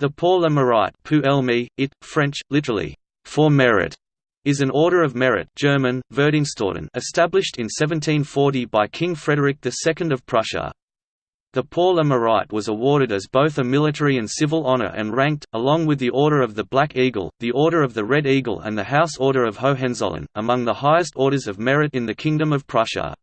The Pour le Mérite it, French, literally, for merit, is an order of merit German, established in 1740 by King Frederick II of Prussia. The Pour le Mérite was awarded as both a military and civil honor and ranked, along with the Order of the Black Eagle, the Order of the Red Eagle and the House Order of Hohenzollern, among the highest orders of merit in the Kingdom of Prussia.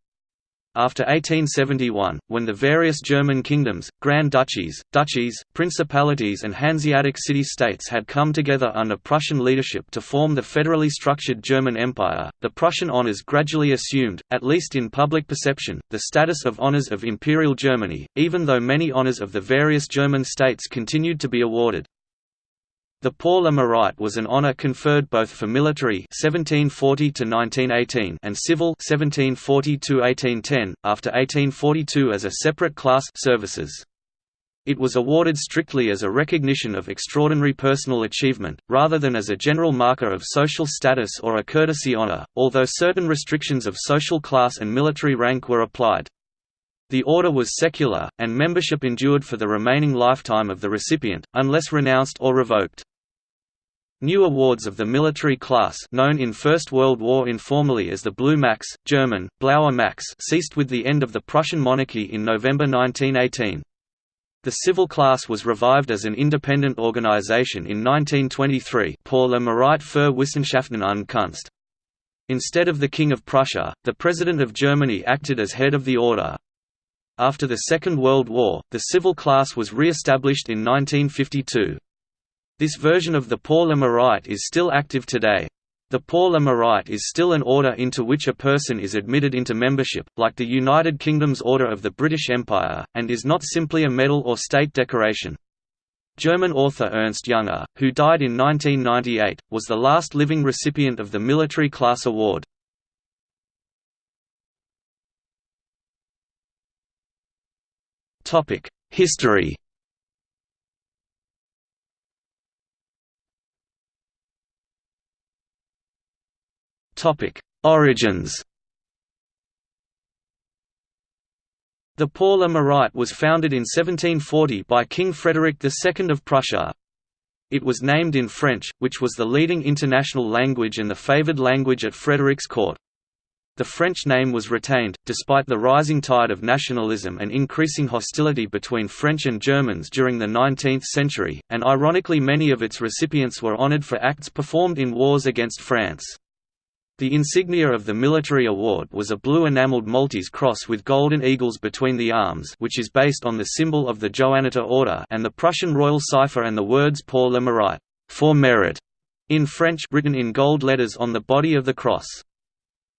After 1871, when the various German kingdoms, Grand Duchies, Duchies, Principalities and Hanseatic city-states had come together under Prussian leadership to form the federally structured German Empire, the Prussian honours gradually assumed, at least in public perception, the status of honours of Imperial Germany, even though many honours of the various German states continued to be awarded. The Pour le Mérite was an honour conferred both for military 1740 and civil 1740 after 1842 as a separate class services. It was awarded strictly as a recognition of extraordinary personal achievement, rather than as a general marker of social status or a courtesy honor, although certain restrictions of social class and military rank were applied. The order was secular, and membership endured for the remaining lifetime of the recipient, unless renounced or revoked. New awards of the military class known in First World War informally as the Blue Max, German, Blauer Max ceased with the end of the Prussian monarchy in November 1918. The civil class was revived as an independent organization in 1923 Pour le Mérite für Wissenschaften und Kunst. Instead of the King of Prussia, the President of Germany acted as head of the order. After the Second World War, the civil class was re-established in 1952. This version of the Pour le Mérite is still active today. The Pour le Mérite is still an order into which a person is admitted into membership, like the United Kingdom's Order of the British Empire, and is not simply a medal or state decoration. German author Ernst Jünger, who died in 1998, was the last living recipient of the military class award. History Topic: Origins. The Pour le Mérite was founded in 1740 by King Frederick II of Prussia. It was named in French, which was the leading international language and the favoured language at Frederick's court. The French name was retained, despite the rising tide of nationalism and increasing hostility between French and Germans during the 19th century, and ironically many of its recipients were honoured for acts performed in wars against France. The insignia of the military award was a blue enameled Maltese cross with golden eagles between the arms which is based on the symbol of the Johanniter order and the Prussian royal cipher and the words Pour le mérite for merit", in French written in gold letters on the body of the cross.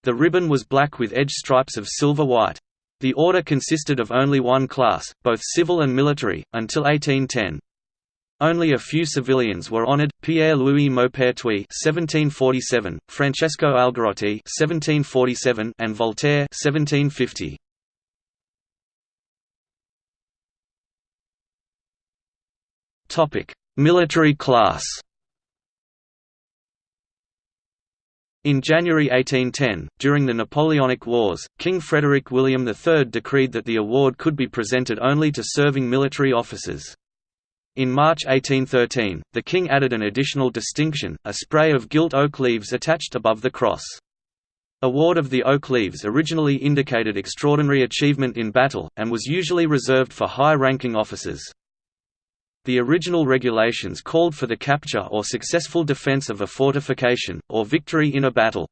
The ribbon was black with edge stripes of silver white. The order consisted of only one class, both civil and military, until 1810. Only a few civilians were honored: Pierre-Louis Maupertuis (1747), Francesco Algarotti (1747), and Voltaire (1750). Topic: Military class. In January 1810, during the Napoleonic Wars, King Frederick William III decreed that the award could be presented only to serving military officers. In March 1813, the king added an additional distinction, a spray of gilt oak leaves attached above the cross. Award of the oak leaves originally indicated extraordinary achievement in battle, and was usually reserved for high-ranking officers. The original regulations called for the capture or successful defense of a fortification, or victory in a battle.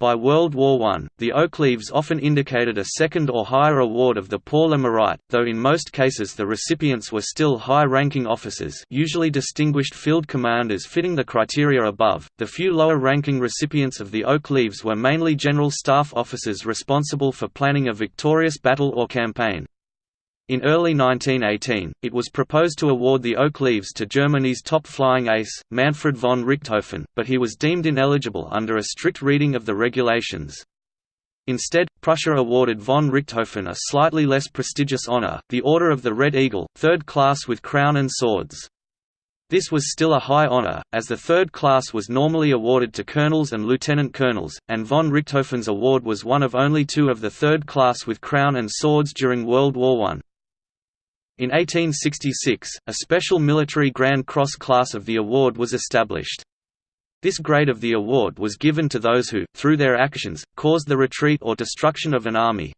By World War I, the oak leaves often indicated a second or higher award of the Pour le Mérite, though in most cases the recipients were still high-ranking officers usually distinguished field commanders fitting the criteria above. The few lower-ranking recipients of the oak leaves were mainly general staff officers responsible for planning a victorious battle or campaign. In early 1918, it was proposed to award the Oak Leaves to Germany's top flying ace, Manfred von Richthofen, but he was deemed ineligible under a strict reading of the regulations. Instead, Prussia awarded von Richthofen a slightly less prestigious honor, the Order of the Red Eagle, third class with crown and swords. This was still a high honor, as the third class was normally awarded to colonels and lieutenant colonels, and von Richthofen's award was one of only two of the third class with crown and swords during World War I. In 1866, a special military Grand Cross class of the award was established. This grade of the award was given to those who, through their actions, caused the retreat or destruction of an army.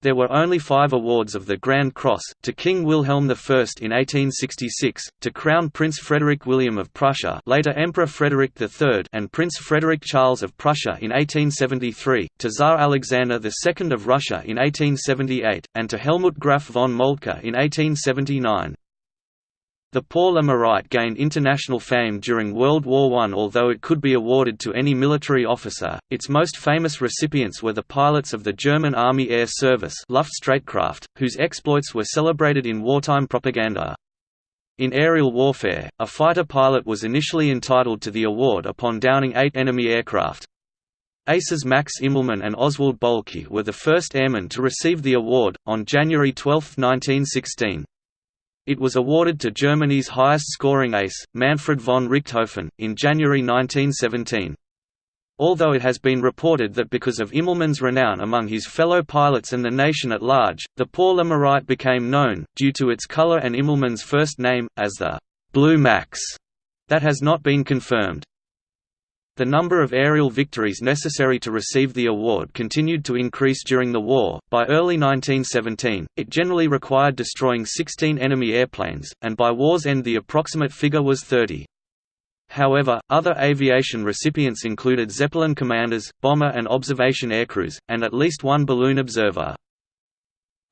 There were only five awards of the Grand Cross, to King Wilhelm I in 1866, to Crown Prince Frederick William of Prussia later Emperor Frederick III and Prince Frederick Charles of Prussia in 1873, to Tsar Alexander II of Russia in 1878, and to Helmuth Graf von Moltke in 1879. The Pour le Mérite gained international fame during World War I although it could be awarded to any military officer, its most famous recipients were the pilots of the German Army Air Service Luftstreitkraft, whose exploits were celebrated in wartime propaganda. In aerial warfare, a fighter pilot was initially entitled to the award upon downing eight enemy aircraft. Aces Max Immelmann and Oswald Boelcke were the first airmen to receive the award, on January 12, 1916. It was awarded to Germany's highest-scoring ace, Manfred von Richthofen, in January 1917. Although it has been reported that because of Immelmann's renown among his fellow pilots and the nation at large, the Pour le Mérite became known, due to its color and Immelmann's first name, as the «Blue Max». That has not been confirmed. The number of aerial victories necessary to receive the award continued to increase during the war. By early 1917, it generally required destroying 16 enemy airplanes, and by war's end the approximate figure was 30. However, other aviation recipients included Zeppelin commanders, bomber and observation aircrews, and at least one balloon observer.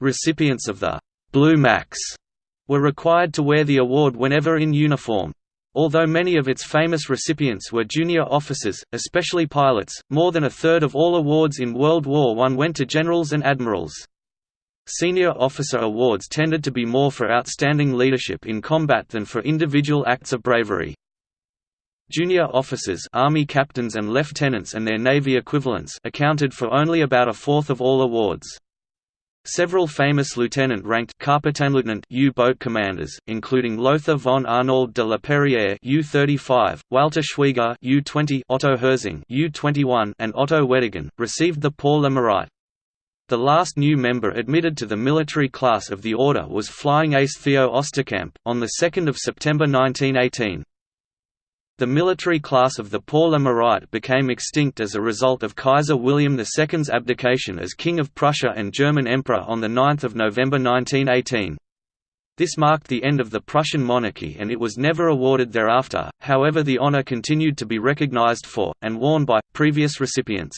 Recipients of the Blue Max were required to wear the award whenever in uniform, Although many of its famous recipients were junior officers, especially pilots, more than a third of all awards in World War I went to generals and admirals. Senior officer awards tended to be more for outstanding leadership in combat than for individual acts of bravery. Junior officers army captains and lieutenants and their Navy equivalents accounted for only about a fourth of all awards. Several famous lieutenant-ranked U-boat commanders, including Lothar von Arnauld de la Perière U-35, Walter Schwieger U-20, Otto Hersing U-21, and Otto Weddigen, received the Pour le Mérite. The last new member admitted to the military class of the order was Flying Ace Theo Osterkamp, on 2 September 1918. The military class of the Mérite became extinct as a result of Kaiser William II's abdication as King of Prussia and German Emperor on 9 November 1918. This marked the end of the Prussian monarchy and it was never awarded thereafter, however the honor continued to be recognized for, and worn by, previous recipients.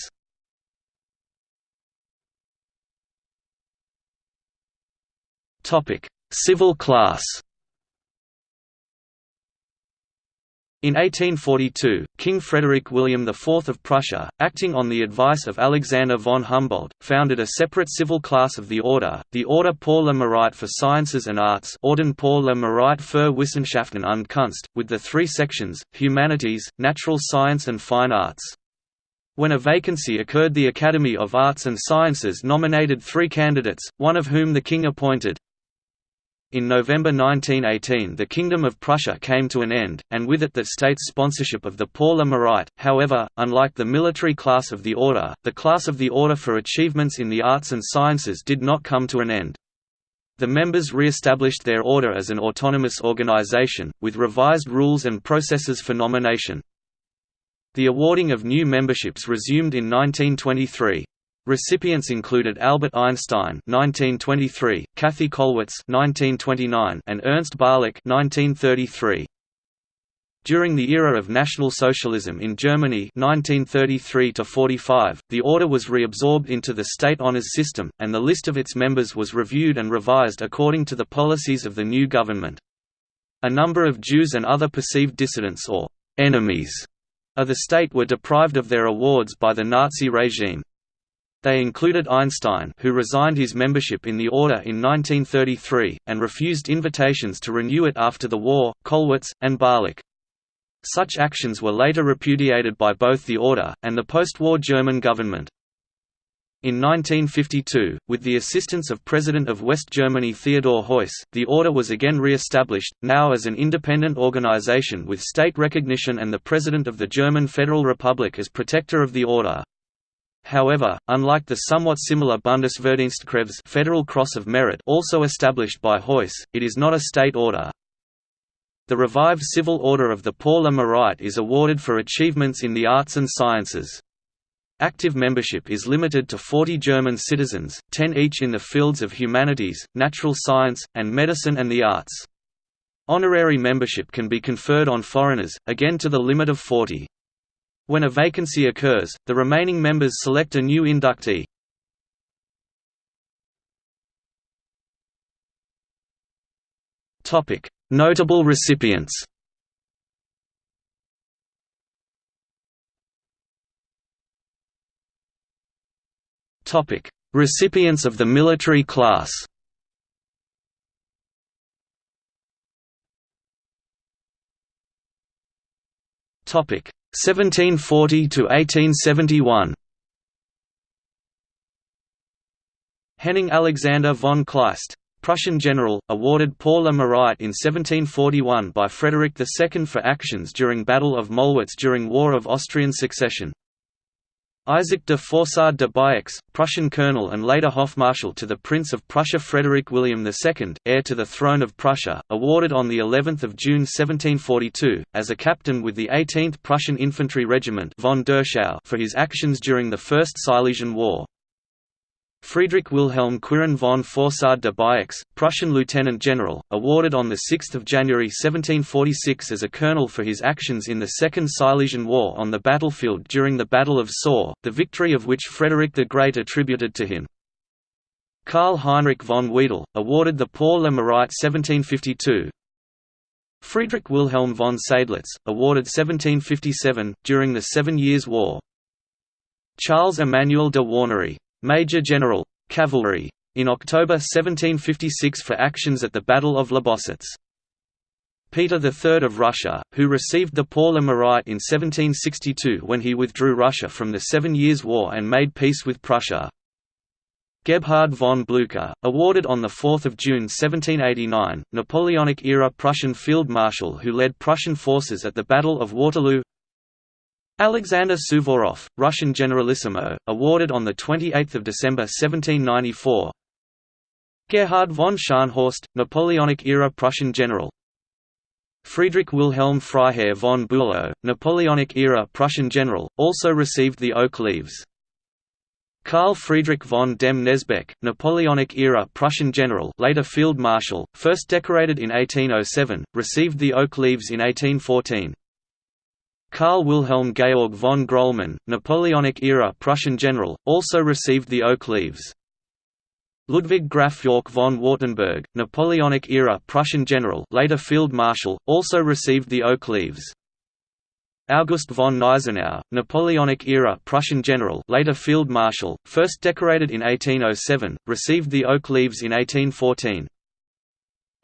Civil class In 1842, King Frederick William IV of Prussia, acting on the advice of Alexander von Humboldt, founded a separate civil class of the order, the Order pour le Mérite for Sciences and Arts Orden pour le Mérite für Wissenschaften und Kunst, with the three sections, Humanities, Natural Science and Fine Arts. When a vacancy occurred the Academy of Arts and Sciences nominated three candidates, one of whom the king appointed. In November 1918 the Kingdom of Prussia came to an end, and with it the state's sponsorship of the Pour le Mérite. However, unlike the military class of the Order, the class of the Order for achievements in the arts and sciences did not come to an end. The members re-established their order as an autonomous organization, with revised rules and processes for nomination. The awarding of new memberships resumed in 1923. Recipients included Albert Einstein (1923), Käthe Kollwitz (1929), and Ernst Barlach (1933). During the era of National Socialism in Germany 1933 the order was reabsorbed into the state honors system, and the list of its members was reviewed and revised according to the policies of the new government. A number of Jews and other perceived dissidents or «enemies» of the state were deprived of their awards by the Nazi regime. They included Einstein who resigned his membership in the order in 1933, and refused invitations to renew it after the war, Kollwitz, and Barlach. Such actions were later repudiated by both the order, and the post-war German government. In 1952, with the assistance of President of West Germany Theodor Heuss, the order was again re-established, now as an independent organization with state recognition and the President of the German Federal Republic as protector of the order. However, unlike the somewhat similar Bundesverdienstkreuz Federal Cross of Merit also established by Heuss, it is not a state order. The revived Civil Order of the Pour le Mérite is awarded for achievements in the arts and sciences. Active membership is limited to 40 German citizens, 10 each in the fields of humanities, natural science, and medicine and the arts. Honorary membership can be conferred on foreigners, again to the limit of 40. When a vacancy occurs, the remaining members select a new inductee. Notable recipients Recipients of the military class. Topic: 1740 to 1871. Henning Alexander von Kleist, Prussian general, awarded Pour le Mérite in 1741 by Frederick II for actions during Battle of Mollwitz during War of Austrian Succession. Isaac de Forcade de Biaix, Prussian colonel and later Hofmarschall to the Prince of Prussia Frederick William II, heir to the throne of Prussia, awarded on the 11th of June 1742 as a captain with the 18th Prussian Infantry Regiment von Derschau for his actions during the First Silesian War. Friedrich Wilhelm Quirin von Forcade de Biaix, Prussian lieutenant general, awarded on 6 January 1746 as a colonel for his actions in the Second Silesian War on the battlefield during the Battle of Soor, the victory of which Frederick the Great attributed to him. Karl Heinrich von Wedel, awarded the Pour le Mérite 1752. Friedrich Wilhelm von Seydlitz, awarded 1757, during the Seven Years' War. Charles Emmanuel de Warnery, Major General, Cavalry, in October 1756 for actions at the Battle of Lobositz. Peter III of Russia, who received the Pour le Mérite in 1762 when he withdrew Russia from the Seven Years' War and made peace with Prussia. Gebhard von Blücher, awarded on 4 June 1789, Napoleonic-era Prussian Field Marshal who led Prussian forces at the Battle of Waterloo Alexander Suvorov, Russian Generalissimo, awarded on 28 December 1794 Gerhard von Scharnhorst, Napoleonic-era Prussian general Friedrich Wilhelm Freiherr von Bülow, Napoleonic-era Prussian general, also received the Oak Leaves. Karl Friedrich von dem Knesebeck, Napoleonic-era Prussian general later Field Marshal, first decorated in 1807, received the Oak Leaves in 1814. Karl Wilhelm Georg von Grolman, Napoleonic-era Prussian general, also received the Oak Leaves. Ludwig Graf Yorck von Wartenberg, Napoleonic-era Prussian general later Field Marshal, also received the Oak Leaves. August von Gneisenau, Napoleonic-era Prussian general later Field Marshal, first decorated in 1807, received the Oak Leaves in 1814.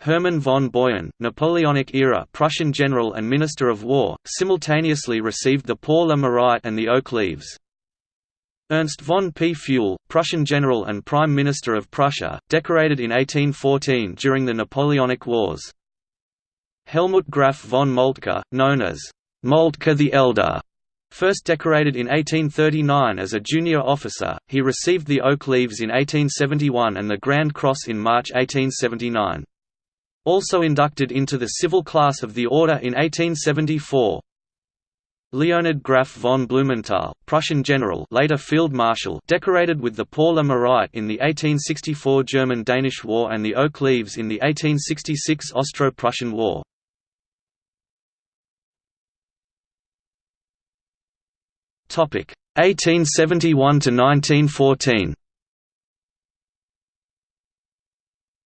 Hermann von Boyen, Napoleonic-era Prussian general and Minister of War, simultaneously received the Pour le Mérite and the Oak Leaves. Ernst von P. Pfuel, Prussian general and Prime Minister of Prussia, decorated in 1814 during the Napoleonic Wars. Helmuth Graf von Moltke, known as Moltke the Elder, First decorated in 1839 as a junior officer, he received the Oak Leaves in 1871 and the Grand Cross in March 1879. Also inducted into the civil class of the order in 1874. Leonhard Graf von Blumenthal, Prussian general later Field Marshal decorated with the Pour le Mérite in the 1864 German–Danish War and the Oak Leaves in the 1866 Austro-Prussian War. Topic 1871 to 1914.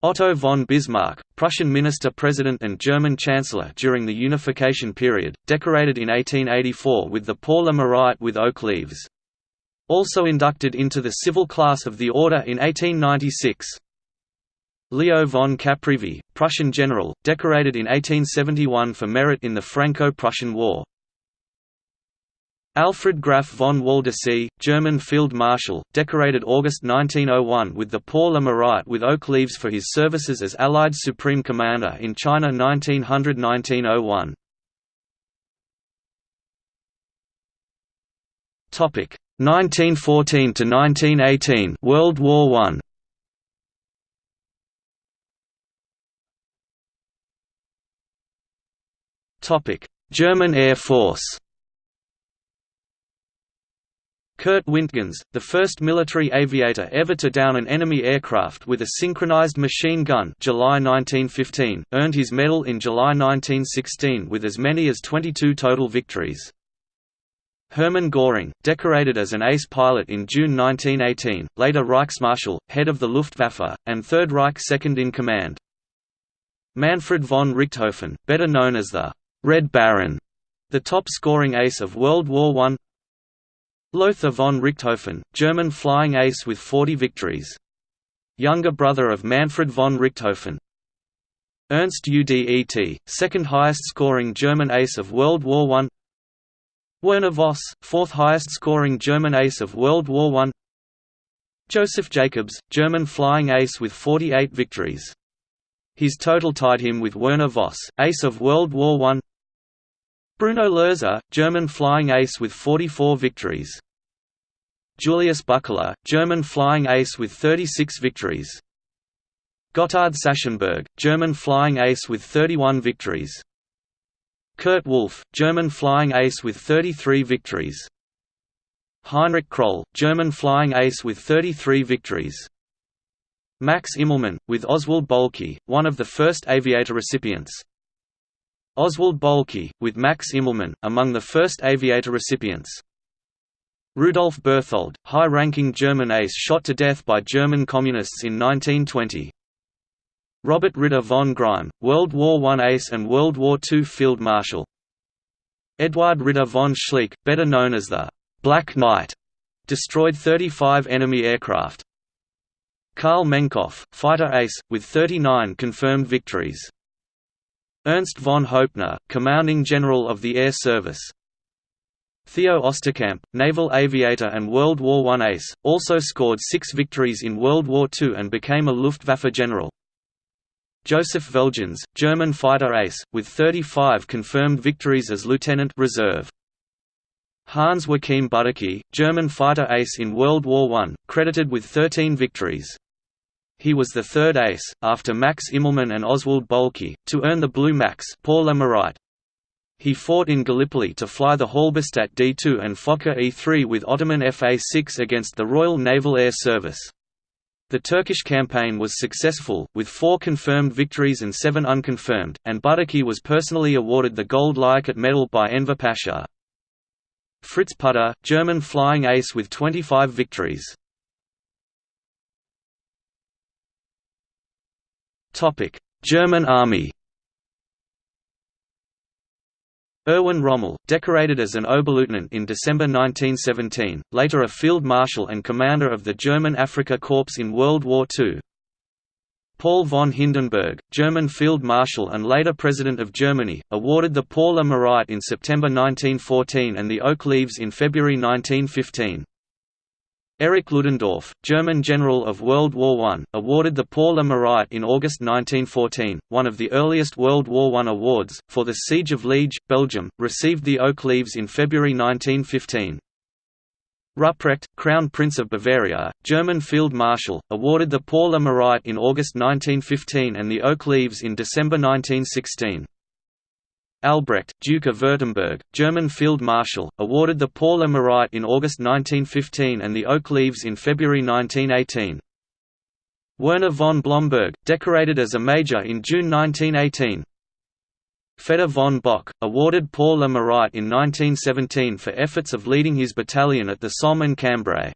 Otto von Bismarck, Prussian minister-president and German chancellor during the unification period, decorated in 1884 with the Pour le Mérite with oak leaves. Also inducted into the civil class of the order in 1896. Leo von Caprivi, Prussian general, decorated in 1871 for merit in the Franco-Prussian War. Alfred Graf von Waldersee, German Field Marshal, decorated August 1901 with the Pour le Mérite with oak leaves for his services as Allied Supreme Commander in China 1900–1901. 1914 to 1918 World War 1 Topic German Air Force Kurt Wintgens, the first military aviator ever to down an enemy aircraft with a synchronized machine gun July 1915, earned his medal in July 1916 with as many as 22 total victories. Hermann Göring, decorated as an ace pilot in June 1918, later Reichsmarschall, head of the Luftwaffe, and Third Reich second-in-command. Manfred von Richthofen, better known as the «Red Baron», the top-scoring ace of World War I Lothar von Richthofen, German flying ace with 40 victories. Younger brother of Manfred von Richthofen. Ernst Udet, second highest scoring German ace of World War I Werner Voss, fourth highest scoring German ace of World War I Joseph Jacobs, German flying ace with 48 victories. His total tied him with Werner Voss, ace of World War I Bruno Loerzer, German flying ace with 44 victories. Julius Buckler, German flying ace with 36 victories. Gotthard Sachsenberg, German flying ace with 31 victories. Kurt Wolff, German flying ace with 33 victories. Heinrich Kroll, German flying ace with 33 victories. Max Immelmann, with Oswald Boelcke, one of the first aviator recipients. Oswald Boelcke, with Max Immelmann, among the first aviator recipients. Rudolf Berthold, high-ranking German ace shot to death by German Communists in 1920. Robert Ritter von Greim, World War I ace and World War II Field Marshal. Eduard Ritter von Schleich, better known as the «Black Knight», destroyed 35 enemy aircraft. Karl Menckhoff, fighter ace, with 39 confirmed victories. Ernst von Hoepner, commanding general of the Air Service. Theo Osterkamp, naval aviator and World War I ace, also scored six victories in World War II and became a Luftwaffe general. Joseph Veltjens, German fighter ace, with 35 confirmed victories as lieutenant reserve. Hans Joachim Buddecke, German fighter ace in World War I, credited with 13 victories. He was the third ace, after Max Immelmann and Oswald Boelcke, to earn the Blue Max pour le He fought in Gallipoli to fly the Halberstadt D-2 and Fokker E-3 with Ottoman FA-6 against the Royal Naval Air Service. The Turkish campaign was successful, with four confirmed victories and seven unconfirmed, and Buddecke was personally awarded the Gold Liakat Medal by Enver Pasha. Fritz Pütter, German flying ace with 25 victories. German Army Erwin Rommel, decorated as an Oberleutnant in December 1917, later a Field Marshal and commander of the German Africa Corps in World War II. Paul von Hindenburg, German Field Marshal and later President of Germany, awarded the Pour le Mérite in September 1914 and the Oak Leaves in February 1915. Erich Ludendorff, German general of World War I, awarded the Pour le Mérite in August 1914, one of the earliest World War I awards, for the Siege of Liege, Belgium, received the Oak Leaves in February 1915. Ruprecht, Crown Prince of Bavaria, German Field Marshal, awarded the Pour le Mérite in August 1915 and the Oak Leaves in December 1916. Albrecht, Duke of Württemberg, German Field Marshal, awarded the Pour le Mérite in August 1915 and the Oak Leaves in February 1918. Werner von Blomberg, decorated as a major in June 1918. Fedor von Bock, awarded Pour le Mérite in 1917 for efforts of leading his battalion at the Somme and Cambrai.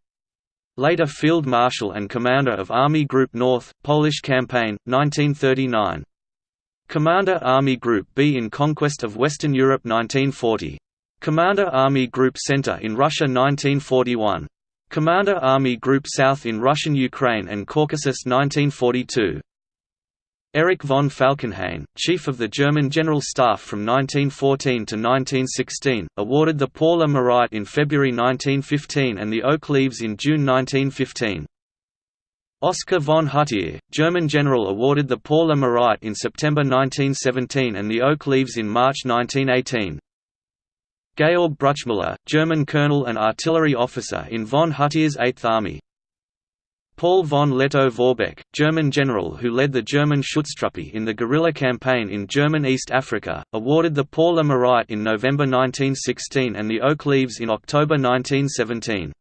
Later Field Marshal and Commander of Army Group North, Polish Campaign, 1939. Commander Army Group B in Conquest of Western Europe 1940. Commander Army Group Center in Russia 1941. Commander Army Group South in Russian Ukraine and Caucasus 1942. Erich von Falkenhayn, Chief of the German General Staff from 1914 to 1916, awarded the Pour le Mérite in February 1915 and the Oak Leaves in June 1915. Oskar von Hutier, German general awarded the Pour le Mérite in September 1917 and the Oak Leaves in March 1918. Georg Bruchmüller, German colonel and artillery officer in von Hutier's Eighth Army Paul von Lettow-Vorbeck, German general who led the German Schutztruppe in the guerrilla campaign in German East Africa, awarded the Pour le Mérite in November 1916 and the Oak Leaves in October 1917.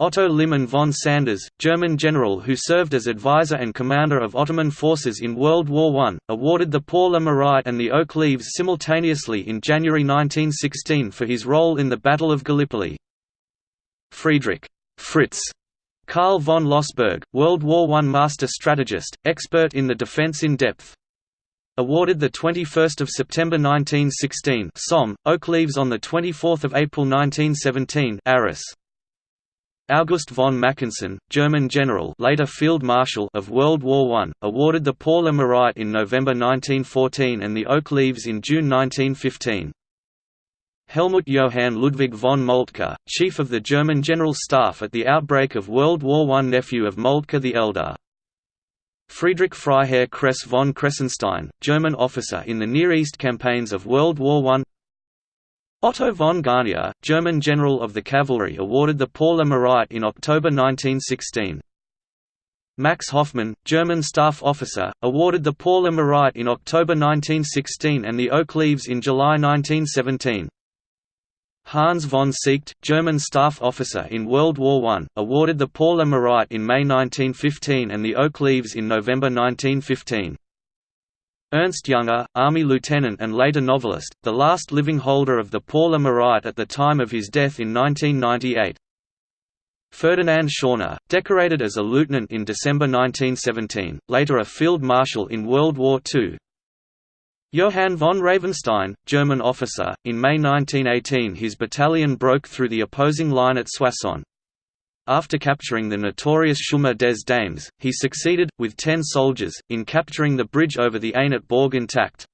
Otto Liman von Sanders, German general who served as advisor and commander of Ottoman forces in World War I, awarded the Pour le Mérite and the Oak Leaves simultaneously in January 1916 for his role in the Battle of Gallipoli. Friedrich Fritz Karl von Lossberg, World War I master strategist, expert in the defense in depth. Awarded 21 September 1916 Somme, Oak Leaves on 24 April 1917 Arras. August von Mackensen, German general later Field Marshal of World War I, awarded the Pour le Mérite in November 1914 and the Oak Leaves in June 1915. Helmuth Johann Ludwig von Moltke, chief of the German General Staff at the outbreak of World War I nephew of Moltke the Elder. Friedrich Freiherr Kress von Kressenstein, German officer in the Near East campaigns of World War I Otto von Garnier, German general of the cavalry awarded the Pour le Mérite in October 1916. Max Hoffmann, German staff officer, awarded the Pour le Mérite in October 1916 and the Oak Leaves in July 1917. Hans von Seeckt, German staff officer in World War I, awarded the Pour le Mérite in May 1915 and the Oak Leaves in November 1915. Ernst Jünger, Army lieutenant and later novelist, the last living holder of the Pour le Mérite at the time of his death in 1998. Ferdinand Schörner, decorated as a lieutenant in December 1917, later a field marshal in World War II. Johann von Ravenstein, German officer, in May 1918 his battalion broke through the opposing line at Soissons. After capturing the notorious Chemin des Dames, he succeeded, with ten soldiers, in capturing the bridge over the Aisne at Bourg intact.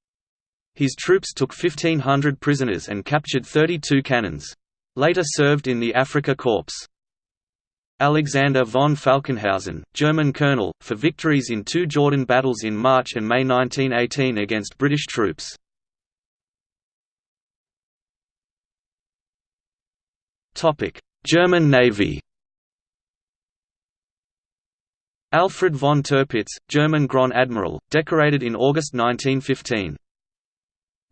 His troops took 1,500 prisoners and captured 32 cannons. Later served in the Afrika Korps. Alexander von Falkenhausen, German colonel, for victories in two Jordan battles in March and May 1918 against British troops. German Navy Alfred von Tirpitz, German Grand Admiral, decorated in August 1915.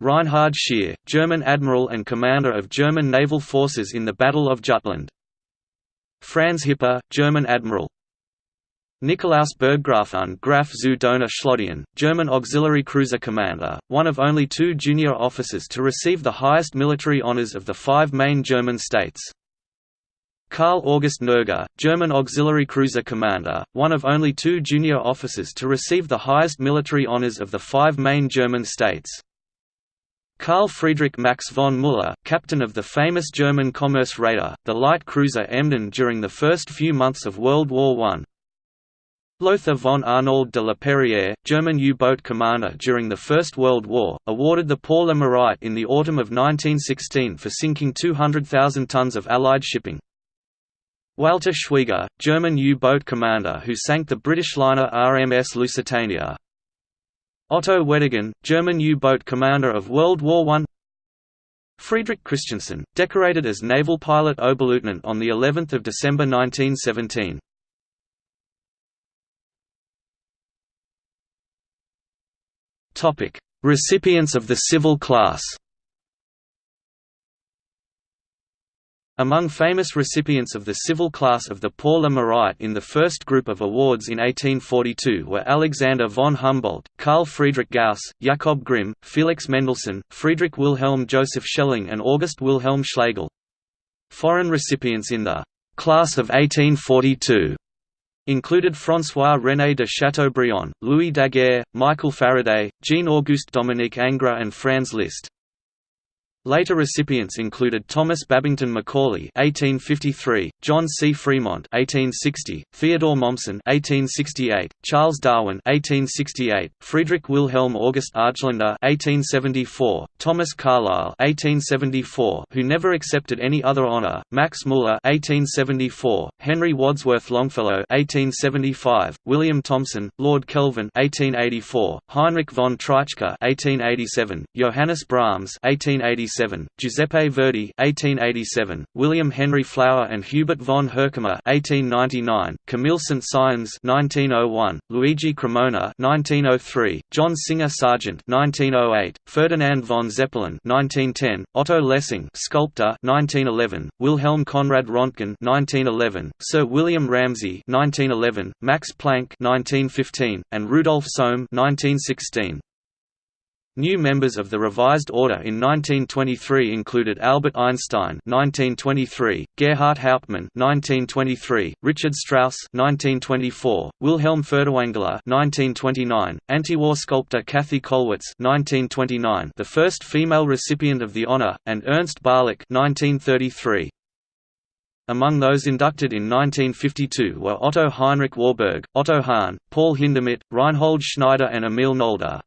Reinhard Scheer, German admiral and commander of German naval forces in the Battle of Jutland. Franz Hipper, German admiral. Nikolaus Berggrafen Graf zu Dohna Schlodien, German auxiliary cruiser commander, one of only two junior officers to receive the highest military honours of the five main German states. Karl August Nerger, German auxiliary cruiser commander, one of only two junior officers to receive the highest military honors of the five main German states. Karl Friedrich Max von Müller, captain of the famous German commerce raider, the light cruiser Emden during the first few months of World War I. Lothar von Arnauld de la Perière, German U-boat commander during the First World War, awarded the Pour le Mérite in the autumn of 1916 for sinking 200,000 tons of Allied shipping. Walter Schwieger, German U-boat commander who sank the British liner RMS Lusitania. Otto Weddigen, German U-boat commander of World War I. Friedrich Christiansen, decorated as naval pilot Oberleutnant on the 11th of December 1917. Topic: Recipients of the civil class. Among famous recipients of the civil class of the Pour le Mérite in the first group of awards in 1842 were Alexander von Humboldt, Carl Friedrich Gauss, Jakob Grimm, Felix Mendelssohn, Friedrich Wilhelm Joseph Schelling and August Wilhelm Schlegel. Foreign recipients in the «class of 1842» included François-René de Chateaubriand, Louis Daguerre, Michael Faraday, Jean-Auguste Dominique Ingres and Franz Liszt. Later recipients included Thomas Babington Macaulay (1853), John C. Fremont (1860), Theodore Mommsen (1868), Charles Darwin (1868), Friedrich Wilhelm August Argelander (1874), Thomas Carlyle (1874), who never accepted any other honor, Max Müller (1874), Henry Wadsworth Longfellow (1875), William Thomson, Lord Kelvin (1884), Heinrich von Treitschke (1887), Johannes Brahms (1887). 1887, Giuseppe Verdi 1887, William Henry Flower and Hubert von Herkomer 1899, Camille Saint-Saëns 1901, Luigi Cremona 1903, John Singer Sargent 1908, Ferdinand von Zeppelin 1910, Otto Lessing sculptor 1911, Wilhelm Conrad Röntgen 1911, Sir William Ramsay 1911, Max Planck 1915, and Rudolf Sohm 1916. New members of the Revised Order in 1923 included Albert Einstein (1923), Gerhart Hauptmann (1923), Richard Strauss (1924), Wilhelm Furtwängler (1929), anti-war sculptor Käthe Kollwitz (1929), the first female recipient of the honor, and Ernst Barlach (1933). Among those inducted in 1952 were Otto Heinrich Warburg, Otto Hahn, Paul Hindemith, Reinhold Schneider and Emil Nolde.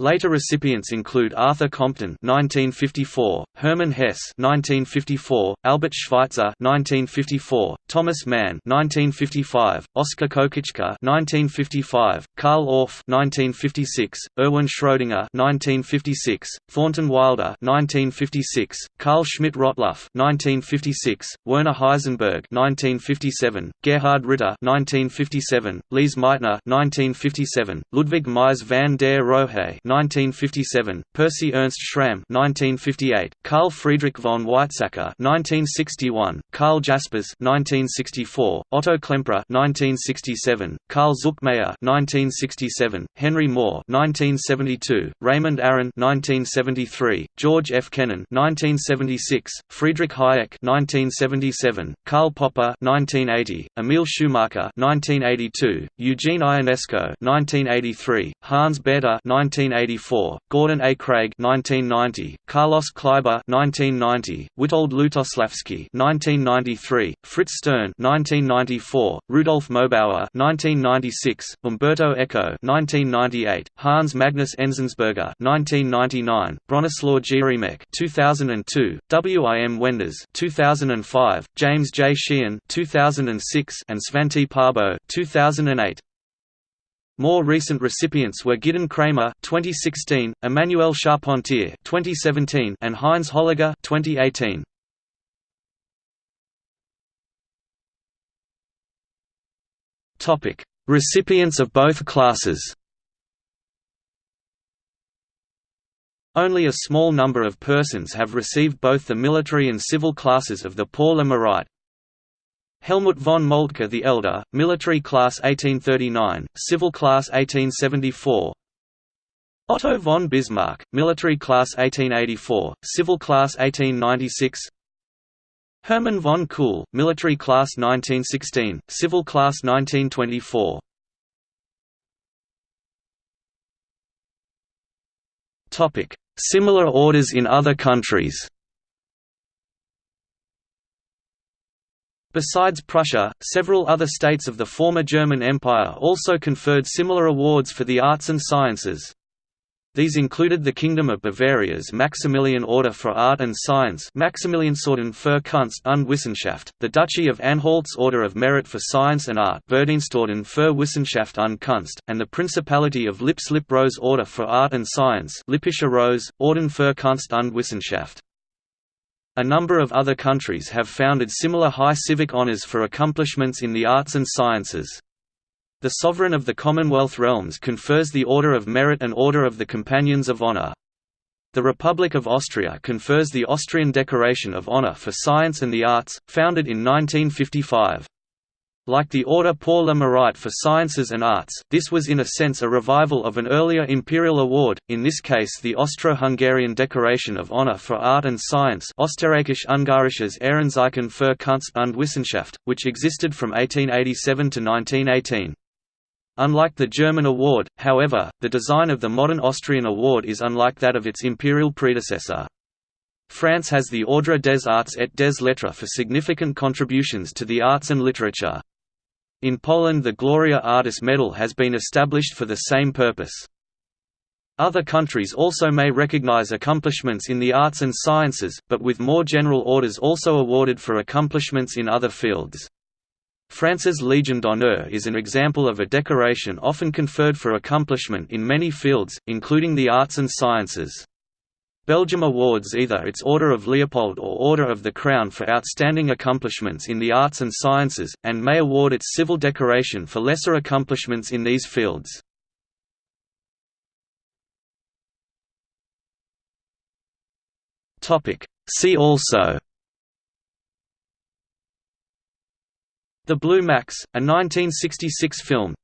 Later recipients include Arthur Compton (1954), Hermann Hesse (1954), Albert Schweitzer (1954), Thomas Mann (1955), Oskar Kokoschka (1955), Carl Orff (1956), Erwin Schrödinger (1956), Thornton Wilder (1956), Carl Schmidt-Rottluff (1956), Werner Heisenberg (1957), Gerhard Ritter (1957), Lise Meitner (1957), Ludwig Mies van der Rohe 1957, Percy Ernst Schramm 1958, Carl Friedrich von Weizsäcker 1961, Karl Jaspers 1964, Otto Klemperer 1967, Karl Zuckmayer 1967, Henry Moore 1972, Raymond Aron 1973, George F. Kennan 1976, Friedrich Hayek 1977, Karl Popper 1980, Emil Schumacher 1982, Eugene Ionesco 1983, Hans Bethe 1980 1984, Gordon A. Craig 1990, Carlos Kleiber 1990, Witold Lutosławski 1993, Fritz Stern 1994, Rudolf Mößbauer 1996, Umberto Eco 1998, Hans Magnus Enzensberger 1999, Bronislaw Geremek 2002, W. I. M. Wenders 2005, James J. Sheehan 2006, and Svante Pääbo 2008. More recent recipients were Gidon Kremer 2016, Emmanuelle Charpentier 2017, and Heinz Holliger 2018. Topic: Recipients of both classes. Only a small number of persons have received both the military and civil classes of the Pour le Helmuth von Moltke the Elder, military class 1839, civil class 1874. Otto von Bismarck, military class 1884, civil class 1896. Hermann von Kuhl, military class 1916, civil class 1924. Topic: Similar orders in other countries. Besides Prussia, several other states of the former German Empire also conferred similar awards for the arts and sciences. These included the Kingdom of Bavaria's Maximilian Order for Art and Science Maximiliansorden für Kunst und Wissenschaft, the Duchy of Anhalt's Order of Merit for Science and Art Verdienstorden für Wissenschaft und Kunst, and the Principality of Lips Lip Rose Order for Art and Science Lippische Rose, Orden für Kunst und Wissenschaft. A number of other countries have founded similar high civic honours for accomplishments in the arts and sciences. The sovereign of the Commonwealth realms confers the Order of Merit and Order of the Companions of Honor. The Republic of Austria confers the Austrian Decoration of Honor for Science and the Arts, founded in 1955. Like the Order pour le Mérite for Sciences and Arts, this was in a sense a revival of an earlier imperial award, in this case the Austro-Hungarian Decoration of Honor for Art and Science Österreichisch-Ungarisches Ehrenzeichen für Kunst und Wissenschaft, which existed from 1887 to 1918. Unlike the German award, however, the design of the modern Austrian award is unlike that of its imperial predecessor. France has the Ordre des Arts et des Lettres for significant contributions to the arts and literature. In Poland the Gloria Artis Medal has been established for the same purpose. Other countries also may recognize accomplishments in the arts and sciences, but with more general orders also awarded for accomplishments in other fields. France's Légion d'honneur is an example of a decoration often conferred for accomplishment in many fields, including the arts and sciences. Belgium awards either its Order of Leopold or Order of the Crown for outstanding accomplishments in the arts and sciences, and may award its civil decoration for lesser accomplishments in these fields. See also The Blue Max, a 1966 film